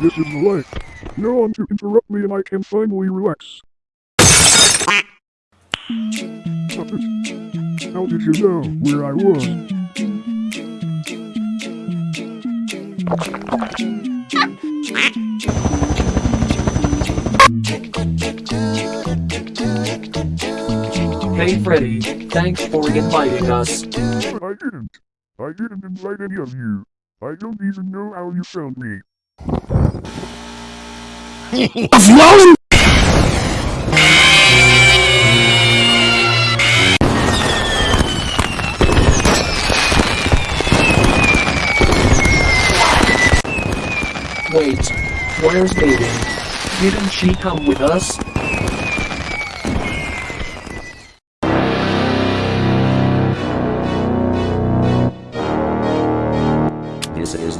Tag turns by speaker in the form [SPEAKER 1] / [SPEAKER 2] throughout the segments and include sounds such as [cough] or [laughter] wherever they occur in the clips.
[SPEAKER 1] This is the life. No one to interrupt me and I can finally relax. How did you know where I was?
[SPEAKER 2] Hey Freddy, thanks for inviting us.
[SPEAKER 1] I didn't. I didn't invite any of you. I don't even know how you found me.
[SPEAKER 2] Wait, where's Aiden? Didn't she come with us?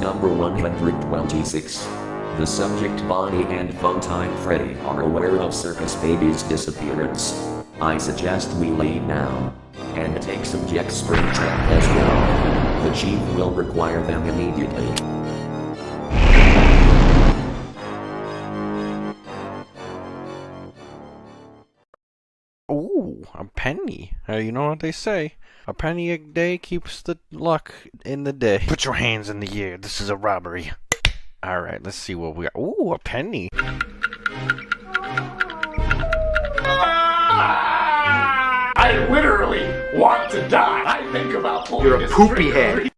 [SPEAKER 3] Number 126. The subject Bonnie and Funtime Freddy are aware of Circus Baby's disappearance. I suggest we leave now. And take subject Springtrap as well. The chief will require them immediately.
[SPEAKER 4] Ooh, a penny. Uh, you know what they say? A penny a day keeps the luck in the day. Put your hands in the air. This is a robbery. All right, let's see what we got. Ooh, a penny.
[SPEAKER 5] I literally want to die. I think about pulling
[SPEAKER 6] You're a
[SPEAKER 5] this
[SPEAKER 6] poopy head.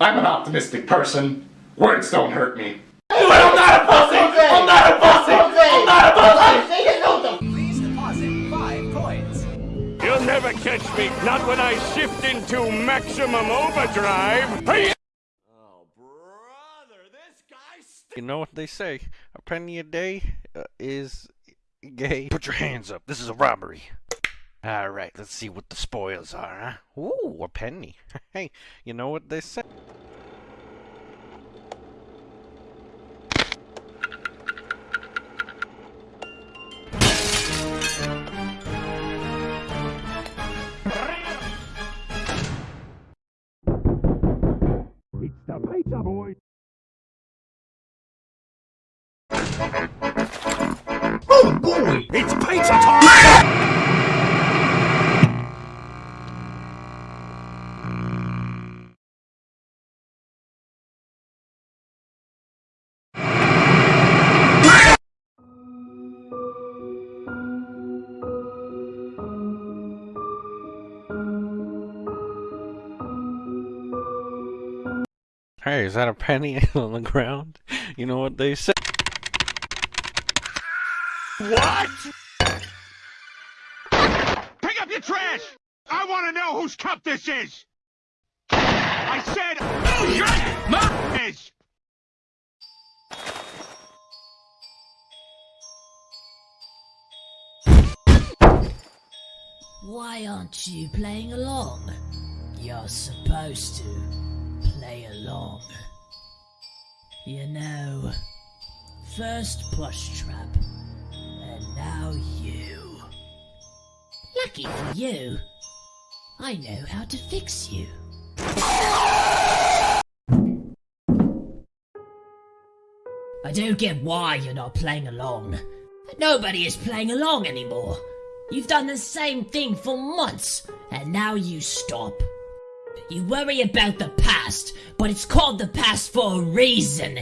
[SPEAKER 5] I'm an optimistic person. Words don't hurt me. But I'm not a pussy! I'm not a pussy! I'm not a pussy!
[SPEAKER 7] Please deposit five coins.
[SPEAKER 8] You'll never catch me, not when I shift into maximum overdrive. Hey!
[SPEAKER 4] You know what they say? A penny a day uh, is gay. Put your hands up. This is a robbery. All right, let's see what the spoils are, huh? Ooh, a penny. [laughs] hey, you know what they say?
[SPEAKER 1] It's the pizza oh, boy.
[SPEAKER 8] It's pizza time!
[SPEAKER 4] Hey, is that a penny [laughs] on the ground? You know what they say?
[SPEAKER 8] What? Pick up your trash! I want to know whose cup this is! I said, whose cup is!
[SPEAKER 9] Why aren't you playing along? You're supposed to play along. You know, first Plush Trap, and now you. Lucky for you, I know how to fix you. I don't get why you're not playing along. Nobody is playing along anymore. You've done the same thing for months, and now you stop. You worry about the past, but it's called the past for a reason.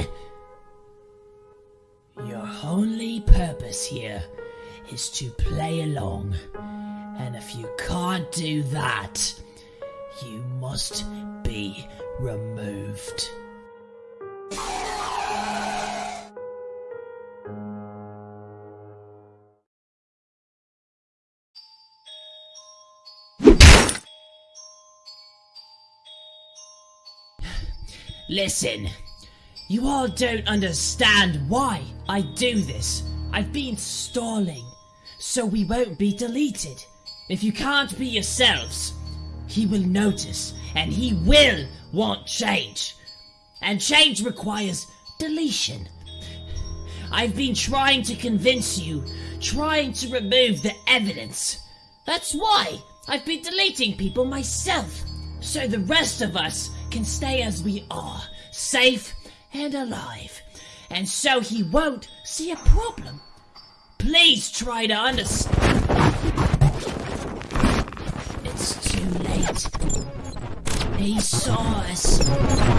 [SPEAKER 9] Your only purpose here is to play along. And if you can't do that, you must be removed. Listen, you all don't understand why I do this. I've been stalling, so we won't be deleted. If you can't be yourselves, he will notice and he will want change. And change requires deletion. I've been trying to convince you, trying to remove the evidence. That's why I've been deleting people myself, so the rest of us can stay as we are, safe and alive. And so he won't see a problem. Please try to understand. It's too late. He saw us.